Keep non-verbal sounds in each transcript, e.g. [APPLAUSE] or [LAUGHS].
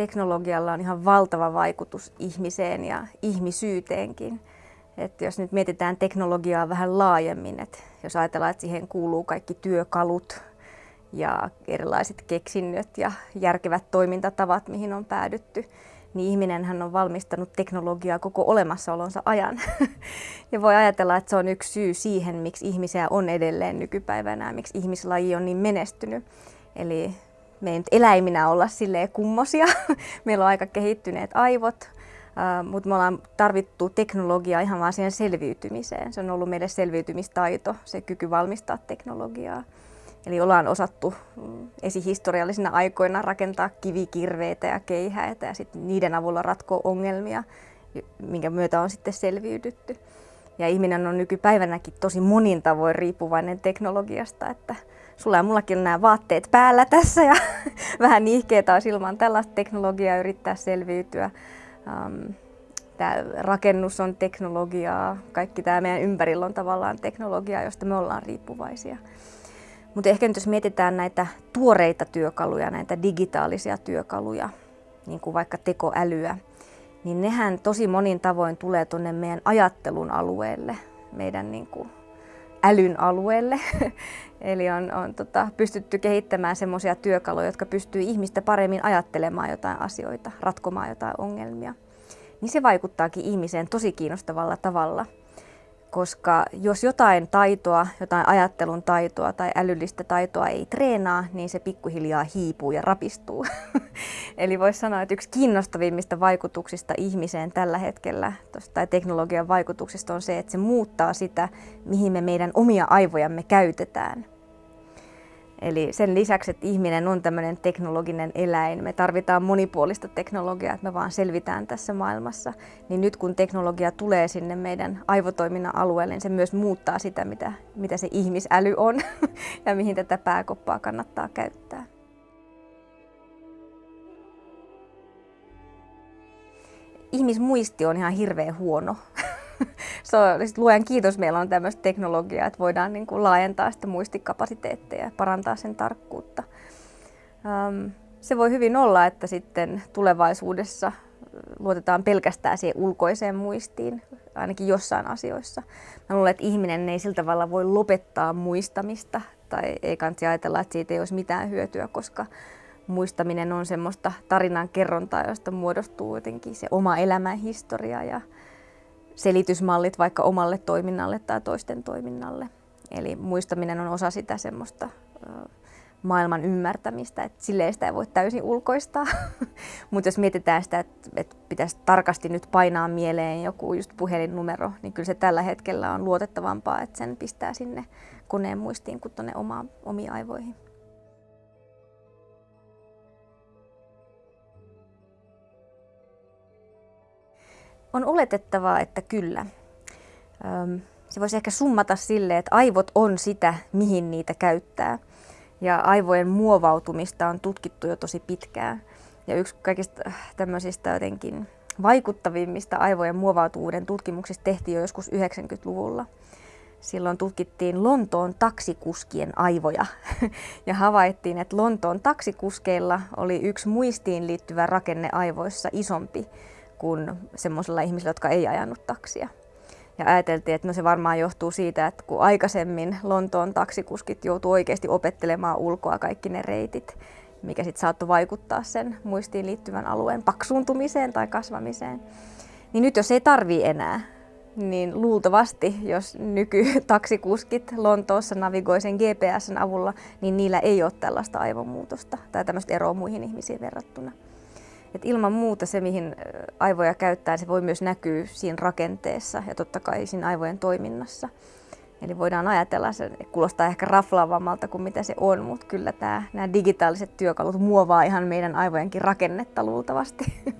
teknologialla on ihan valtava vaikutus ihmiseen ja ihmisyyteenkin. Et jos nyt mietitään teknologiaa vähän laajemmin, että jos ajatellaan, että siihen kuuluu kaikki työkalut ja erilaiset keksinnöt ja järkevät toimintatavat, mihin on päädytty, niin ihminenhän on valmistanut teknologiaa koko olemassaolonsa ajan. [LAUGHS] ja voi ajatella, että se on yksi syy siihen, miksi ihmisiä on edelleen nykypäivänä miksi ihmislaji on niin menestynyt. Eli me ei nyt eläiminä olla silleen kummosia. [LAUGHS] Meillä on aika kehittyneet aivot, mutta me ollaan tarvittu teknologiaa ihan vaan siihen selviytymiseen. Se on ollut meille selviytymistaito, se kyky valmistaa teknologiaa. Eli ollaan osattu mm, esihistoriallisina aikoina rakentaa kivikirveitä ja keihäitä ja sitten niiden avulla ratkoa ongelmia, minkä myötä on sitten selviydytty. Ja ihminen on nykypäivänäkin tosi monin tavoin riippuvainen teknologiasta, että sulla ja mullakin on nämä vaatteet päällä tässä ja [LAUGHS] vähän niihkeetä olisi ilman tällaista teknologiaa yrittää selviytyä. Um, tämä rakennus on teknologiaa, kaikki tämä meidän ympärillä on tavallaan teknologiaa, josta me ollaan riippuvaisia. Mutta ehkä nyt jos mietitään näitä tuoreita työkaluja, näitä digitaalisia työkaluja, niin kuin vaikka tekoälyä, niin nehän tosi monin tavoin tulee tuonne meidän ajattelun alueelle, meidän niin kuin älyn alueelle. [LAUGHS] Eli on, on tota, pystytty kehittämään semmoisia työkaluja, jotka pystyy ihmistä paremmin ajattelemaan jotain asioita, ratkomaan jotain ongelmia. Niin se vaikuttaakin ihmiseen tosi kiinnostavalla tavalla – koska jos jotain taitoa, jotain ajattelun taitoa tai älyllistä taitoa ei treenaa, niin se pikkuhiljaa hiipuu ja rapistuu. [LAUGHS] Eli voisi sanoa, että yksi kiinnostavimmista vaikutuksista ihmiseen tällä hetkellä tai teknologian vaikutuksista on se, että se muuttaa sitä, mihin me meidän omia aivojamme käytetään. Eli sen lisäksi, että ihminen on tämmöinen teknologinen eläin, me tarvitaan monipuolista teknologiaa, että me vaan selvitään tässä maailmassa. Niin nyt kun teknologia tulee sinne meidän aivotoiminnan alueelle, niin se myös muuttaa sitä, mitä, mitä se ihmisäly on [LAUGHS] ja mihin tätä pääkoppaa kannattaa käyttää. Ihmismuisti on ihan hirveän huono. [LAUGHS] [LAUGHS] se on, sit luojan kiitos, meillä on tämmöistä teknologiaa, että voidaan niin kuin laajentaa sitä muistikapasiteetteja ja parantaa sen tarkkuutta. Um, se voi hyvin olla, että sitten tulevaisuudessa luotetaan pelkästään siihen ulkoiseen muistiin, ainakin jossain asioissa. Mä luulen, että ihminen ei sillä tavalla voi lopettaa muistamista tai ei kannata ajatella, että siitä ei olisi mitään hyötyä, koska muistaminen on semmoista tarinan kerrontaa, josta muodostuu jotenkin se oma elämän historia ja selitysmallit vaikka omalle toiminnalle tai toisten toiminnalle. Eli muistaminen on osa sitä semmoista maailman ymmärtämistä, että silleen sitä ei voi täysin ulkoistaa. [LAUGHS] Mutta jos mietitään sitä, että, että pitäisi tarkasti nyt painaa mieleen joku just puhelinnumero, niin kyllä se tällä hetkellä on luotettavampaa, että sen pistää sinne koneen muistiin kuin tuonne omiin aivoihin. On oletettavaa, että kyllä. Se voisi ehkä summata sille, että aivot on sitä, mihin niitä käyttää. Ja aivojen muovautumista on tutkittu jo tosi pitkään. Ja yksi kaikista tämmöisistä jotenkin vaikuttavimmista aivojen muovautuvuuden tutkimuksista tehtiin jo joskus 90-luvulla. Silloin tutkittiin Lontoon taksikuskien aivoja [LAUGHS] ja havaittiin, että Lontoon taksikuskeilla oli yksi muistiin liittyvä rakenne aivoissa isompi kuin semmoisilla ihmisillä, jotka ei ajanut taksia. Ja ajateltiin, että no se varmaan johtuu siitä, että kun aikaisemmin Lontoon taksikuskit joutuu oikeasti opettelemaan ulkoa kaikki ne reitit, mikä sitten saattoi vaikuttaa sen muistiin liittyvän alueen paksuuntumiseen tai kasvamiseen. Niin nyt jos ei tarvii enää, niin luultavasti, jos nykytaksikuskit Lontoossa navigoi sen GPSn avulla, niin niillä ei ole tällaista aivomuutosta tai tämmöistä eroa muihin ihmisiin verrattuna. Et ilman muuta se, mihin aivoja käyttää, se voi myös näkyä siinä rakenteessa ja totta kai siinä aivojen toiminnassa. Eli voidaan ajatella, se kuulostaa ehkä raflaavammalta kuin mitä se on, mutta kyllä tämä, nämä digitaaliset työkalut muovaa ihan meidän aivojenkin rakennetta luultavasti. [LAUGHS]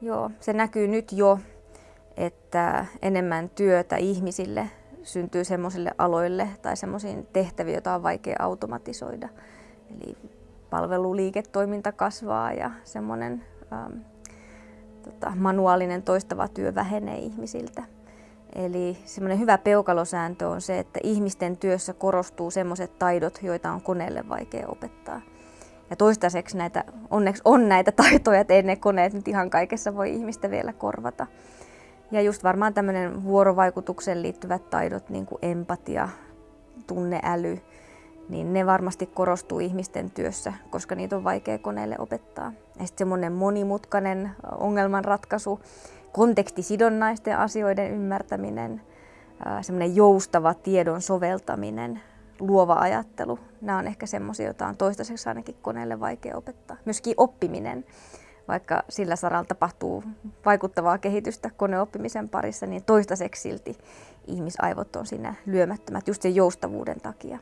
Joo, se näkyy nyt jo, että enemmän työtä ihmisille syntyy semmoisille aloille tai semmoisiin tehtäviin, joita on vaikea automatisoida. Eli palveluliiketoiminta kasvaa ja semmoinen ähm, tota, manuaalinen toistava työ vähenee ihmisiltä. Eli semmoinen hyvä peukalosääntö on se, että ihmisten työssä korostuu semmoiset taidot, joita on koneelle vaikea opettaa. Ja toistaiseksi näitä, onneksi on näitä [LAUGHS] taitoja, että ei ne koneet nyt ihan kaikessa voi ihmistä vielä korvata. Ja just varmaan tämmöinen vuorovaikutukseen liittyvät taidot, niin kuin empatia, tunneäly, niin ne varmasti korostuu ihmisten työssä, koska niitä on vaikea koneelle opettaa. Ja sitten semmoinen monimutkainen ongelmanratkaisu, kontekstisidonnaisten asioiden ymmärtäminen, semmoinen joustava tiedon soveltaminen, luova ajattelu. Nämä on ehkä semmoisia, joita on toistaiseksi ainakin koneelle vaikea opettaa. Myöskin oppiminen, vaikka sillä saralla tapahtuu vaikuttavaa kehitystä koneoppimisen parissa, niin toistaiseksi silti ihmisaivot on siinä lyömättömät just sen joustavuuden takia.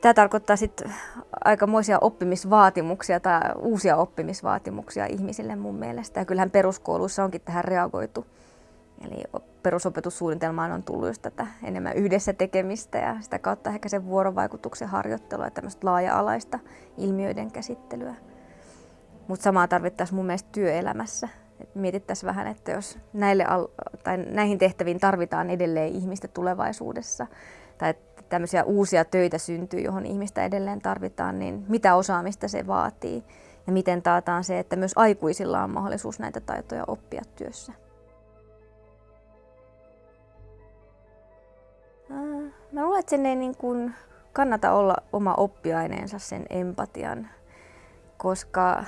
Tämä tarkoittaa sitten aikamoisia oppimisvaatimuksia tai uusia oppimisvaatimuksia ihmisille mun mielestä. Ja kyllähän peruskouluissa onkin tähän reagoitu. Eli perusopetussuunnitelmaan on tullut just tätä enemmän yhdessä tekemistä ja sitä kautta ehkä sen vuorovaikutuksen harjoittelua ja tämmöistä laaja-alaista ilmiöiden käsittelyä. Mutta samaa tarvittaisiin mun mielestä työelämässä. Et mietittäisiin vähän, että jos näille al- tai näihin tehtäviin tarvitaan edelleen ihmistä tulevaisuudessa, tai tämmöisiä uusia töitä syntyy, johon ihmistä edelleen tarvitaan, niin mitä osaamista se vaatii ja miten taataan se, että myös aikuisilla on mahdollisuus näitä taitoja oppia työssä. Mä luulen, että sen ei niin kuin kannata olla oma oppiaineensa sen empatian, koska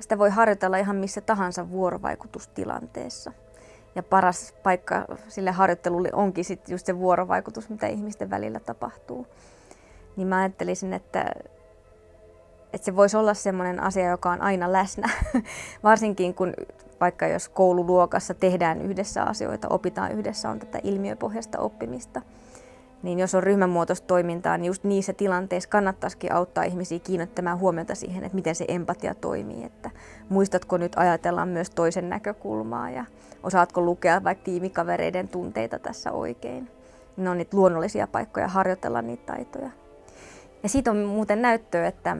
sitä voi harjoitella ihan missä tahansa vuorovaikutustilanteessa. Ja paras paikka sille harjoittelulle onkin sit just se vuorovaikutus, mitä ihmisten välillä tapahtuu. Niin mä ajattelisin, että, että se voisi olla sellainen asia, joka on aina läsnä. [LAUGHS] Varsinkin kun vaikka jos koululuokassa tehdään yhdessä asioita, opitaan yhdessä, on tätä ilmiöpohjaista oppimista – niin jos on ryhmämuotoista toimintaa, niin just niissä tilanteissa kannattaisikin auttaa ihmisiä kiinnittämään huomiota siihen, että miten se empatia toimii. Että muistatko nyt ajatella myös toisen näkökulmaa ja osaatko lukea vaikka tiimikavereiden tunteita tässä oikein. Ne on niitä luonnollisia paikkoja harjoitella niitä taitoja. Ja siitä on muuten näyttöä, että,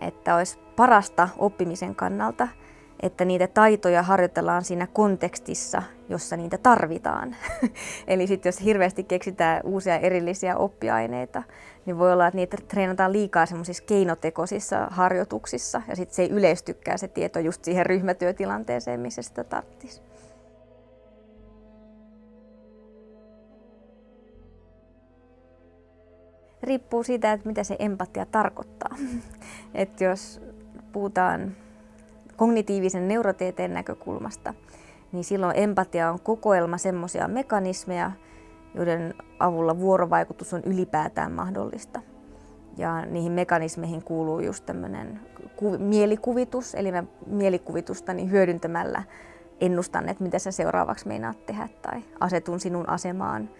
että olisi parasta oppimisen kannalta – että niitä taitoja harjoitellaan siinä kontekstissa, jossa niitä tarvitaan. [LAUGHS] Eli sitten jos hirveästi keksitään uusia erillisiä oppiaineita, niin voi olla, että niitä treenataan liikaa semmoisissa keinotekoisissa harjoituksissa ja sitten se ei yleistykään se tieto just siihen ryhmätyötilanteeseen, missä sitä tarvitsisi. Riippuu siitä, että mitä se empatia tarkoittaa. [LAUGHS] että jos puhutaan kognitiivisen neurotieteen näkökulmasta, niin silloin empatia on kokoelma semmoisia mekanismeja, joiden avulla vuorovaikutus on ylipäätään mahdollista. Ja niihin mekanismeihin kuuluu just tämmöinen ku- mielikuvitus, eli mä mielikuvitusta niin hyödyntämällä ennustan, että mitä sä seuraavaksi meinaat tehdä, tai asetun sinun asemaan,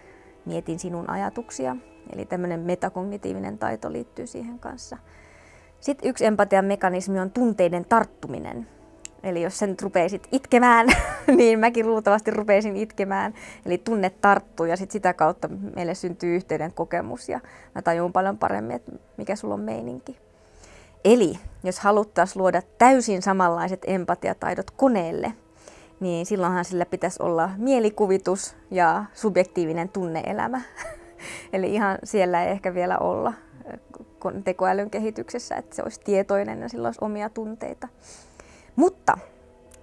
mietin sinun ajatuksia. Eli tämmöinen metakognitiivinen taito liittyy siihen kanssa. Sitten yksi empatian mekanismi on tunteiden tarttuminen. Eli jos sen rupeisit itkemään, [LAUGHS] niin mäkin luultavasti rupeisin itkemään. Eli tunne tarttuu ja sit sitä kautta meille syntyy yhteyden kokemus ja mä tajun paljon paremmin, että mikä sulla on meininki. Eli jos haluttaisiin luoda täysin samanlaiset empatiataidot koneelle, niin silloinhan sillä pitäisi olla mielikuvitus ja subjektiivinen tunneelämä. [LAUGHS] Eli ihan siellä ei ehkä vielä olla tekoälyn kehityksessä, että se olisi tietoinen ja sillä olisi omia tunteita. Mutta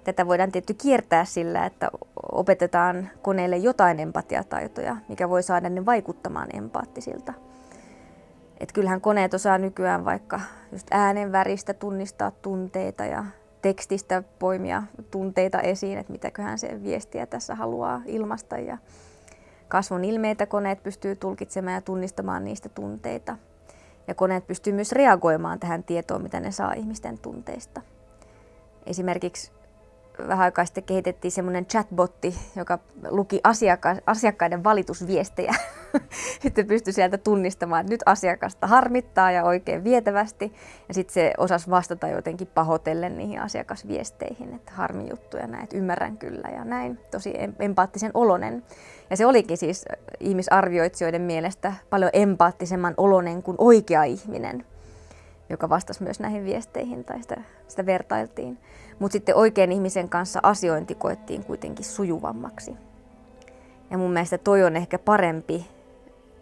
tätä voidaan tietty kiertää sillä, että opetetaan koneelle jotain empatiataitoja, mikä voi saada ne vaikuttamaan empaattisilta. Et kyllähän koneet osaa nykyään vaikka just äänen väristä tunnistaa tunteita ja tekstistä poimia tunteita esiin, että mitäköhän se viestiä tässä haluaa ilmasta. Ja kasvon ilmeitä koneet pystyy tulkitsemaan ja tunnistamaan niistä tunteita. Ja koneet pystyy myös reagoimaan tähän tietoon, mitä ne saa ihmisten tunteista. Esimerkiksi vähän aikaa sitten kehitettiin semmoinen chatbotti, joka luki asiakka- asiakkaiden valitusviestejä. [LAUGHS] sitten pystyi sieltä tunnistamaan, että nyt asiakasta harmittaa ja oikein vietävästi. Ja sitten se osasi vastata jotenkin pahotellen niihin asiakasviesteihin, että harmi juttuja näin, että ymmärrän kyllä ja näin. Tosi empaattisen olonen. Ja se olikin siis ihmisarvioitsijoiden mielestä paljon empaattisemman olonen kuin oikea ihminen. joka vastasi myös näihin viesteihin tai sitä, sitä vertailtiin. Mutta sitten oikein ihmisen kanssa asiointi koettiin kuitenkin sujuvammaksi. Ja mun mielestä toi on ehkä parempi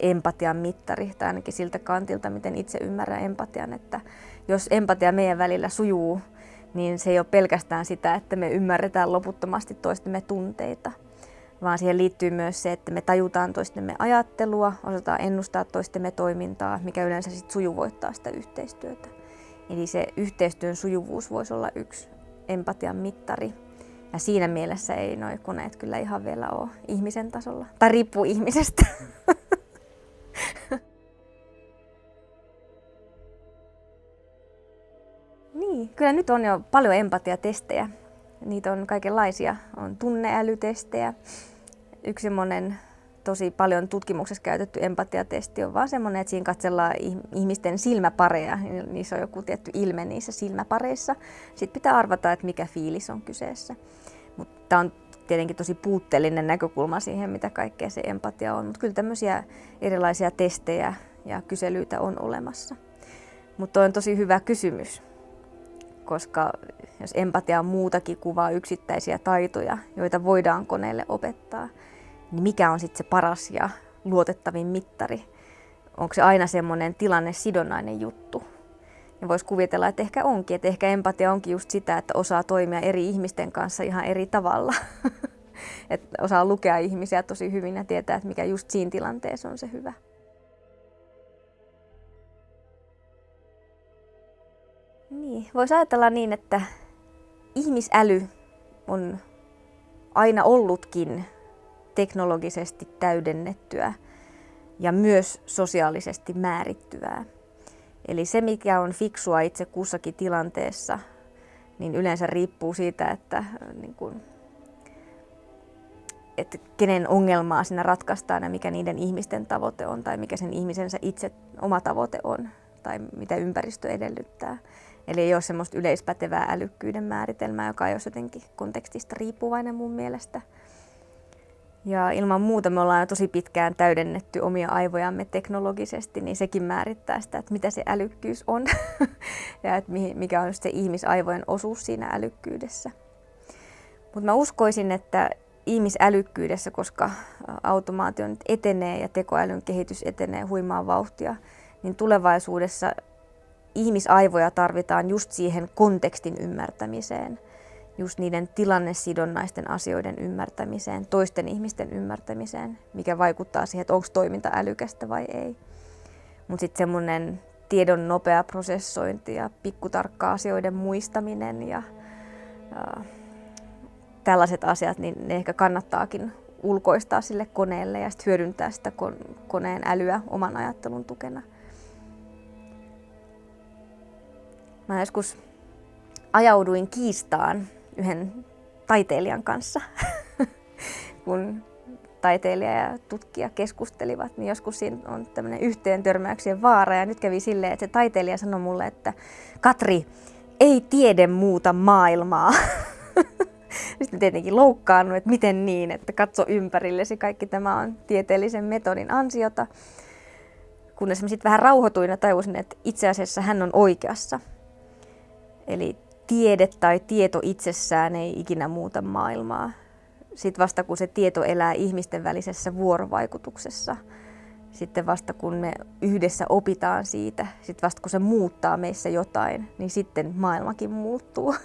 empatian mittari, tai ainakin siltä kantilta, miten itse ymmärrän empatian, että jos empatia meidän välillä sujuu, niin se ei ole pelkästään sitä, että me ymmärretään loputtomasti toistemme tunteita, vaan siihen liittyy myös se, että me tajutaan toistemme ajattelua, osataan ennustaa toistemme toimintaa, mikä yleensä sitten sujuvoittaa sitä yhteistyötä. Eli se yhteistyön sujuvuus voisi olla yksi empatian mittari. Ja siinä mielessä ei noin koneet kyllä ihan vielä ole ihmisen tasolla. Tai riippuu ihmisestä. [LAUGHS] niin, kyllä nyt on jo paljon empatiatestejä. Niitä on kaikenlaisia. On tunneälytestejä. Yksi semmoinen tosi paljon tutkimuksessa käytetty empatiatesti on vaan semmoinen, että siinä katsellaan ihmisten silmäpareja. Niissä on joku tietty ilme niissä silmäpareissa. Sitten pitää arvata, että mikä fiilis on kyseessä. Mutta tämä on tietenkin tosi puutteellinen näkökulma siihen, mitä kaikkea se empatia on. Mutta kyllä tämmöisiä erilaisia testejä ja kyselyitä on olemassa. Mutta on tosi hyvä kysymys, koska jos empatia on muutakin kuvaa yksittäisiä taitoja, joita voidaan koneelle opettaa, niin mikä on sitten se paras ja luotettavin mittari? Onko se aina semmoinen tilanne sidonnainen juttu? Ja voisi kuvitella, että ehkä onkin, että ehkä empatia onkin just sitä, että osaa toimia eri ihmisten kanssa ihan eri tavalla. [LAUGHS] että osaa lukea ihmisiä tosi hyvin ja tietää, että mikä just siinä tilanteessa on se hyvä. Niin, voisi ajatella niin, että ihmisäly on aina ollutkin teknologisesti täydennettyä ja myös sosiaalisesti määrittyvää. Eli se, mikä on fiksua itse kussakin tilanteessa, niin yleensä riippuu siitä, että, niin kuin, että kenen ongelmaa siinä ratkaistaan ja mikä niiden ihmisten tavoite on tai mikä sen ihmisensä itse oma tavoite on tai mitä ympäristö edellyttää. Eli ei ole semmoista yleispätevää älykkyyden määritelmää, joka ei ole jotenkin kontekstista riippuvainen mun mielestä. Ja ilman muuta me ollaan jo tosi pitkään täydennetty omia aivojamme teknologisesti, niin sekin määrittää sitä, että mitä se älykkyys on [LAUGHS] ja että mikä on se ihmisaivojen osuus siinä älykkyydessä. Mutta mä uskoisin, että ihmisälykkyydessä, koska automaatio nyt etenee ja tekoälyn kehitys etenee huimaa vauhtia, niin tulevaisuudessa ihmisaivoja tarvitaan just siihen kontekstin ymmärtämiseen – just niiden tilannesidonnaisten asioiden ymmärtämiseen, toisten ihmisten ymmärtämiseen, mikä vaikuttaa siihen, että onko toiminta älykästä vai ei. Mutta sitten semmoinen tiedon nopea prosessointi ja pikkutarkka asioiden muistaminen ja, ja tällaiset asiat, niin ne ehkä kannattaakin ulkoistaa sille koneelle ja sitten hyödyntää sitä koneen älyä oman ajattelun tukena. Mä joskus ajauduin kiistaan yhden taiteilijan kanssa, [LAUGHS] kun taiteilija ja tutkija keskustelivat, niin joskus siinä on tämmöinen yhteen törmäyksien vaara. Ja nyt kävi silleen, että se taiteilija sanoi mulle, että Katri, ei tiede muuta maailmaa. [LAUGHS] Sitten tietenkin loukkaannut, että miten niin, että katso ympärillesi, kaikki tämä on tieteellisen metodin ansiota. Kunnes mä sitten vähän rauhoituin ja tajusin, että itse asiassa hän on oikeassa. Eli tiede tai tieto itsessään ei ikinä muuta maailmaa. Sitten vasta kun se tieto elää ihmisten välisessä vuorovaikutuksessa, sitten vasta kun me yhdessä opitaan siitä, sitten vasta kun se muuttaa meissä jotain, niin sitten maailmakin muuttuu. [LAUGHS]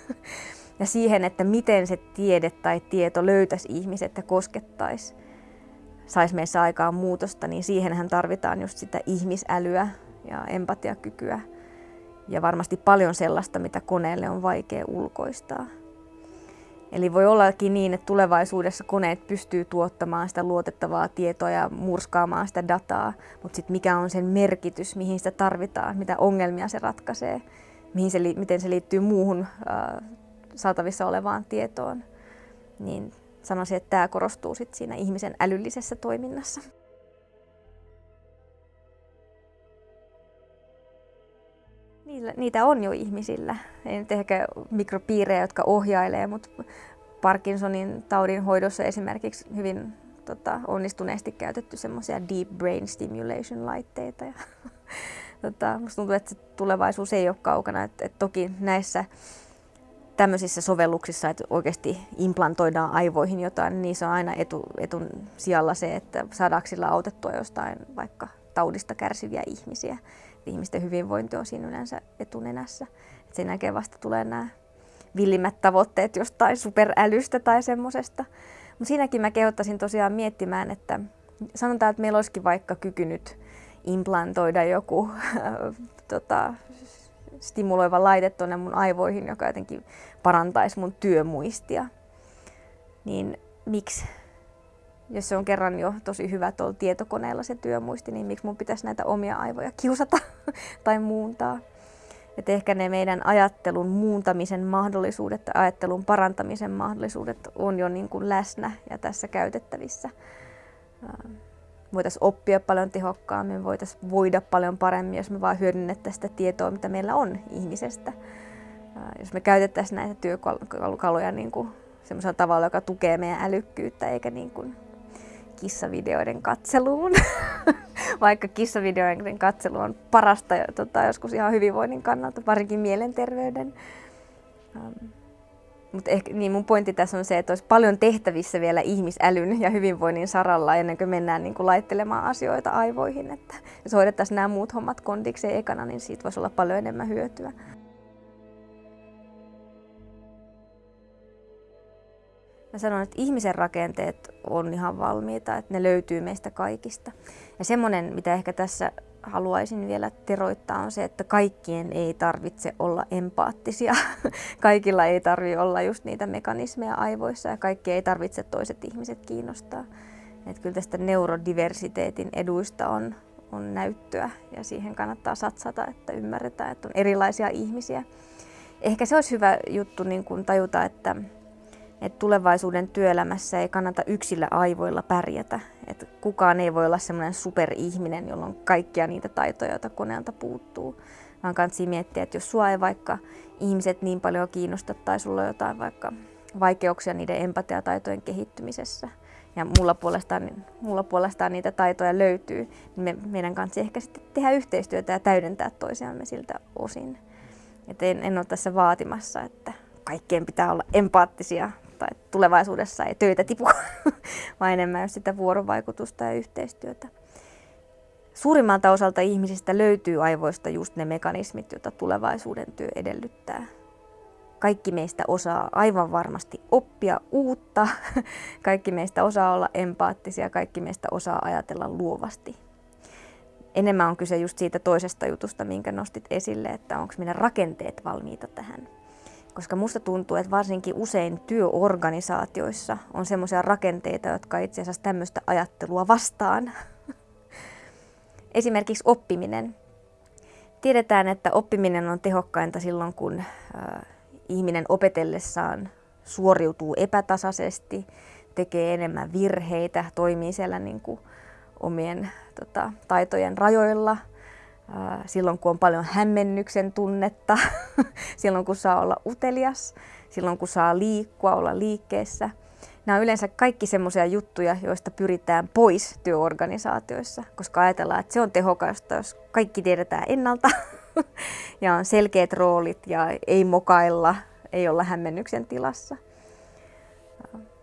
Ja siihen, että miten se tiede tai tieto löytäisi ihmiset ja koskettaisi, saisi meissä aikaan muutosta, niin siihenhän tarvitaan just sitä ihmisälyä ja empatiakykyä ja varmasti paljon sellaista, mitä koneelle on vaikea ulkoistaa. Eli voi ollakin niin, että tulevaisuudessa koneet pystyy tuottamaan sitä luotettavaa tietoa ja murskaamaan sitä dataa, mutta sitten mikä on sen merkitys, mihin sitä tarvitaan, mitä ongelmia se ratkaisee, mihin se, miten se liittyy muuhun äh, saatavissa olevaan tietoon, niin sanoisin, että tämä korostuu sit siinä ihmisen älyllisessä toiminnassa. Niitä on jo ihmisillä. Ei nyt ehkä mikropiirejä, jotka ohjailee, mutta Parkinsonin taudin hoidossa esimerkiksi hyvin tota, onnistuneesti käytetty semmoisia deep brain stimulation laitteita. Ja [LAUGHS] tota, musta tuntuu, että se tulevaisuus ei ole kaukana. Et, et toki näissä tämmöisissä sovelluksissa, että oikeasti implantoidaan aivoihin jotain, niin se on aina etu, etun sijalla se, että saadaanko sillä autettua jostain vaikka taudista kärsiviä ihmisiä. Ihmisten hyvinvointi on siinä yleensä etunenässä. Et sen jälkeen vasta tulee nämä villimmät tavoitteet jostain superälystä tai semmoisesta. Mutta siinäkin mä kehottaisin tosiaan miettimään, että sanotaan, että meillä olisikin vaikka kyky nyt implantoida joku [LAUGHS] tota, stimuloiva laite tuonne mun aivoihin, joka jotenkin parantaisi mun työmuistia. Niin miksi, jos se on kerran jo tosi hyvä tuolla tietokoneella se työmuisti, niin miksi mun pitäisi näitä omia aivoja kiusata [LAUGHS] tai muuntaa? Et ehkä ne meidän ajattelun muuntamisen mahdollisuudet tai ajattelun parantamisen mahdollisuudet on jo niin kuin läsnä ja tässä käytettävissä. Voitaisiin oppia paljon tehokkaammin, voitaisiin voida paljon paremmin, jos me vaan hyödynnettäisiin sitä tietoa, mitä meillä on ihmisestä. Jos me käytettäisiin näitä työkaluja niin kuin semmoisella tavalla, joka tukee meidän älykkyyttä, eikä niin kuin kissavideoiden katseluun. [LAUGHS] Vaikka kissavideoiden katselu on parasta tota, joskus ihan hyvinvoinnin kannalta, varsinkin mielenterveyden. Um, mutta ehkä, niin mun pointti tässä on se, että olisi paljon tehtävissä vielä ihmisälyn ja hyvinvoinnin saralla ennen kuin mennään niin kuin laittelemaan asioita aivoihin. Että jos hoidettaisiin nämä muut hommat kondikseen ekana, niin siitä voisi olla paljon enemmän hyötyä. Mä sanon, että ihmisen rakenteet on ihan valmiita, että ne löytyy meistä kaikista. Ja semmoinen, mitä ehkä tässä haluaisin vielä teroittaa, on se, että kaikkien ei tarvitse olla empaattisia. [LAUGHS] Kaikilla ei tarvitse olla just niitä mekanismeja aivoissa ja kaikki ei tarvitse toiset ihmiset kiinnostaa. Että kyllä tästä neurodiversiteetin eduista on, on näyttöä ja siihen kannattaa satsata, että ymmärretään, että on erilaisia ihmisiä. Ehkä se olisi hyvä juttu niin kuin tajuta, että että tulevaisuuden työelämässä ei kannata yksillä aivoilla pärjätä. Että kukaan ei voi olla semmoinen superihminen, jolla on kaikkia niitä taitoja, joita koneelta puuttuu. Vaan kannattaa miettiä, että jos sua ei vaikka ihmiset niin paljon kiinnosta tai sulla on jotain vaikka vaikeuksia niiden empatiataitojen kehittymisessä, ja mulla puolestaan, mulla puolestaan niitä taitoja löytyy, niin me, meidän kanssa ehkä sitten tehdä yhteistyötä ja täydentää toisiamme siltä osin. Et en, en ole tässä vaatimassa, että kaikkien pitää olla empaattisia tai tulevaisuudessa ei töitä tipu, [LAUGHS] vaan enemmän sitä vuorovaikutusta ja yhteistyötä. Suurimmalta osalta ihmisistä löytyy aivoista just ne mekanismit, joita tulevaisuuden työ edellyttää. Kaikki meistä osaa aivan varmasti oppia uutta, [LAUGHS] kaikki meistä osaa olla empaattisia, kaikki meistä osaa ajatella luovasti. Enemmän on kyse just siitä toisesta jutusta, minkä nostit esille, että onko meidän rakenteet valmiita tähän. Koska musta tuntuu, että varsinkin usein työorganisaatioissa on semmoisia rakenteita, jotka itse asiassa tämmöistä ajattelua vastaan. [LAUGHS] Esimerkiksi oppiminen. Tiedetään, että oppiminen on tehokkainta silloin, kun ihminen opetellessaan suoriutuu epätasaisesti, tekee enemmän virheitä, toimii siellä niin kuin omien tota, taitojen rajoilla – silloin kun on paljon hämmennyksen tunnetta, [LAUGHS] [LAUGHS] silloin kun saa olla utelias, silloin kun saa liikkua, olla liikkeessä. Nämä on yleensä kaikki semmoisia juttuja, joista pyritään pois työorganisaatioissa, koska ajatellaan, että se on tehokasta, jos kaikki tiedetään ennalta [LAUGHS] ja on selkeät roolit ja ei mokailla, ei olla hämmennyksen tilassa.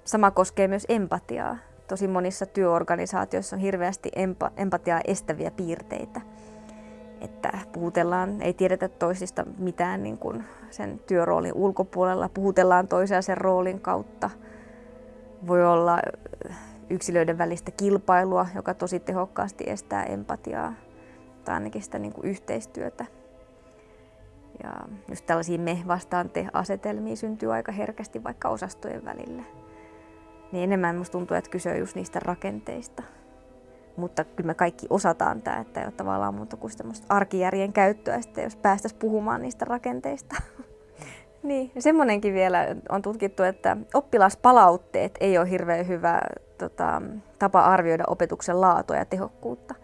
Sama koskee myös empatiaa. Tosi monissa työorganisaatioissa on hirveästi empa- empatiaa estäviä piirteitä että puhutellaan, ei tiedetä toisista mitään niin kuin sen työroolin ulkopuolella, puhutellaan toisia sen roolin kautta. Voi olla yksilöiden välistä kilpailua, joka tosi tehokkaasti estää empatiaa tai ainakin sitä niin kuin yhteistyötä. Ja just tällaisia me vastaan te asetelmia syntyy aika herkästi vaikka osastojen välille. Niin enemmän musta tuntuu, että kyse on just niistä rakenteista mutta kyllä me kaikki osataan tämä, että ei ole tavallaan muuta kuin arkijärjen käyttöä, sitten jos päästäisiin puhumaan niistä rakenteista. [LAUGHS] niin, semmoinenkin vielä on tutkittu, että oppilaspalautteet ei ole hirveän hyvä tota, tapa arvioida opetuksen laatua ja tehokkuutta.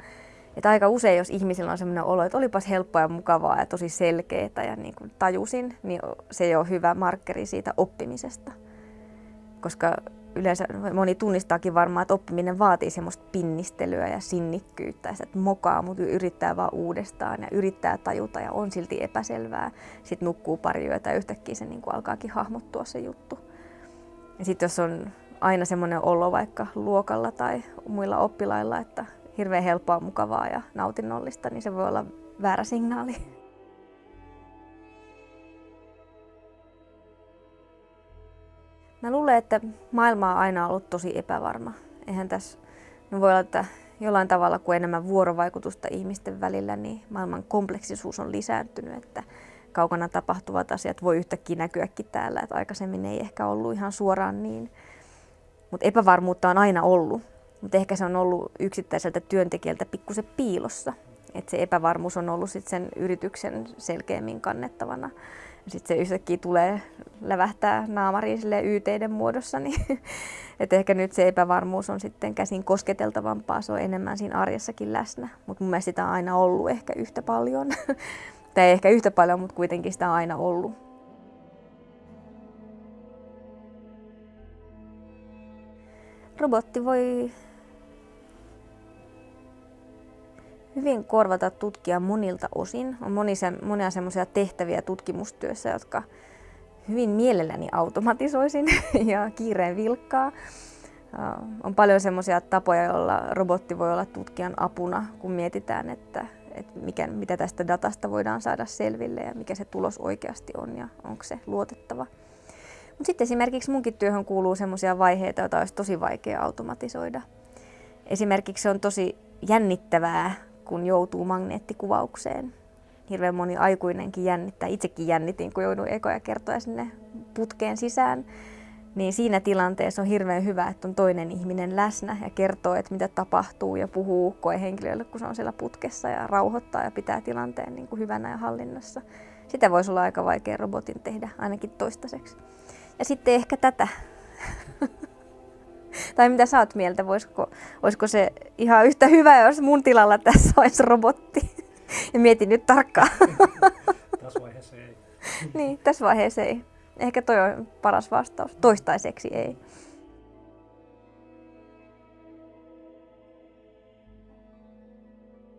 Että aika usein, jos ihmisillä on sellainen olo, että olipas helppoa ja mukavaa ja tosi selkeää ja niin kuin tajusin, niin se ei ole hyvä markkeri siitä oppimisesta. Koska yleensä moni tunnistaakin varmaan, että oppiminen vaatii semmoista pinnistelyä ja sinnikkyyttä. Ja että mokaa, mutta yrittää vaan uudestaan ja yrittää tajuta ja on silti epäselvää. Sitten nukkuu pari yötä ja yhtäkkiä se niin kuin alkaakin hahmottua se juttu. Ja sitten jos on aina semmoinen olo vaikka luokalla tai muilla oppilailla, että hirveän helppoa, mukavaa ja nautinnollista, niin se voi olla väärä signaali. Mä luulen, että maailma on aina ollut tosi epävarma. Eihän tässä, no voi olla, että jollain tavalla kun enemmän vuorovaikutusta ihmisten välillä, niin maailman kompleksisuus on lisääntynyt, että kaukana tapahtuvat asiat voi yhtäkkiä näkyäkin täällä, että aikaisemmin ei ehkä ollut ihan suoraan niin. Mutta epävarmuutta on aina ollut, mutta ehkä se on ollut yksittäiseltä työntekijältä pikkusen piilossa. Että se epävarmuus on ollut sit sen yrityksen selkeämmin kannettavana. Sitten se yhtäkkiä tulee lävähtää naamariin YTiden muodossa, niin [LAUGHS] että ehkä nyt se epävarmuus on sitten käsin kosketeltavampaa, se on enemmän siinä arjessakin läsnä. Mutta mun mielestä sitä on aina ollut ehkä yhtä paljon. [LAUGHS] tai ehkä yhtä paljon, mutta kuitenkin sitä on aina ollut. Robotti voi hyvin korvata tutkia monilta osin. On moni se, monia semmoisia tehtäviä tutkimustyössä, jotka hyvin mielelläni automatisoisin [LAUGHS] ja kiireen vilkkaa. On paljon semmoisia tapoja, joilla robotti voi olla tutkijan apuna, kun mietitään, että, että mikä, mitä tästä datasta voidaan saada selville ja mikä se tulos oikeasti on ja onko se luotettava. Mutta sitten esimerkiksi munkin työhön kuuluu semmoisia vaiheita, joita olisi tosi vaikea automatisoida. Esimerkiksi se on tosi jännittävää kun joutuu magneettikuvaukseen. Hirveän moni aikuinenkin jännittää. Itsekin jännitin, kun jouduin ekoja kertoja sinne putkeen sisään. Niin siinä tilanteessa on hirveän hyvä, että on toinen ihminen läsnä ja kertoo, että mitä tapahtuu ja puhuu koehenkilölle, kun se on siellä putkessa ja rauhoittaa ja pitää tilanteen niin kuin hyvänä ja hallinnassa. Sitä voisi olla aika vaikea robotin tehdä, ainakin toistaiseksi. Ja sitten ehkä tätä. [LAUGHS] Tai mitä sä oot mieltä, voisiko, olisiko se ihan yhtä hyvä, jos mun tilalla tässä olisi robotti? [LAUGHS] Ja mietin nyt tarkkaan. [LAUGHS] tässä vaiheessa ei. [LAUGHS] niin, tässä vaiheessa ei. Ehkä toi on paras vastaus. Toistaiseksi ei.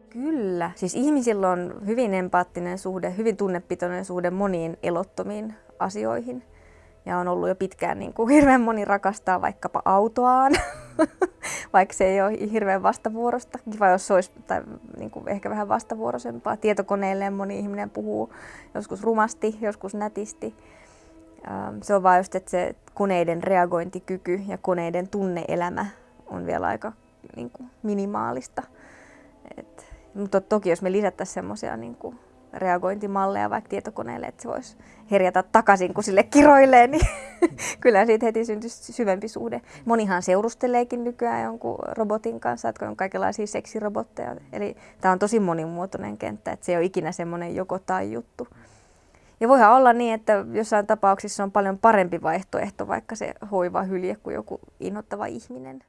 Kyllä. Siis ihmisillä on hyvin empaattinen suhde, hyvin tunnepitoinen suhde moniin elottomiin asioihin ja on ollut jo pitkään niin kuin hirveän moni rakastaa vaikkapa autoaan, [LAUGHS] vaikka se ei ole hirveän vastavuorosta. Kiva, jos se olisi tai niin kuin ehkä vähän vastavuoroisempaa. Tietokoneelle moni ihminen puhuu joskus rumasti, joskus nätisti. Ähm, se on vain just, että se koneiden reagointikyky ja koneiden tunneelämä on vielä aika niin kuin minimaalista. Et, mutta toki jos me lisättäisiin semmoisia niin kuin reagointimalleja vaikka tietokoneelle, että se voisi herjata takaisin, kun sille kiroilee, niin [LAUGHS] kyllä siitä heti syntyisi syvempi suhde. Monihan seurusteleekin nykyään jonkun robotin kanssa, että on kaikenlaisia seksirobotteja. Eli tämä on tosi monimuotoinen kenttä, että se ei ole ikinä semmoinen joko tai juttu. Ja voihan olla niin, että jossain tapauksissa on paljon parempi vaihtoehto, vaikka se hoiva hylje kuin joku inhottava ihminen.